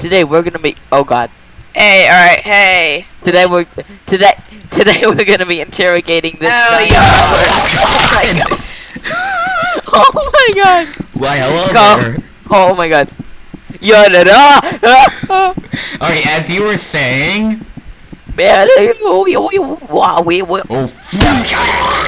today we're gonna be. Oh God. Hey, alright, hey. Today we're today today we're gonna be interrogating this. Oh, guy. yeah. Oh my God. Why, hello Go. there. Oh my God. Yeah, da, da. Alright, as you were saying... Man, oh, oh, oh, oh, oh, Oh, oh, oh, oh.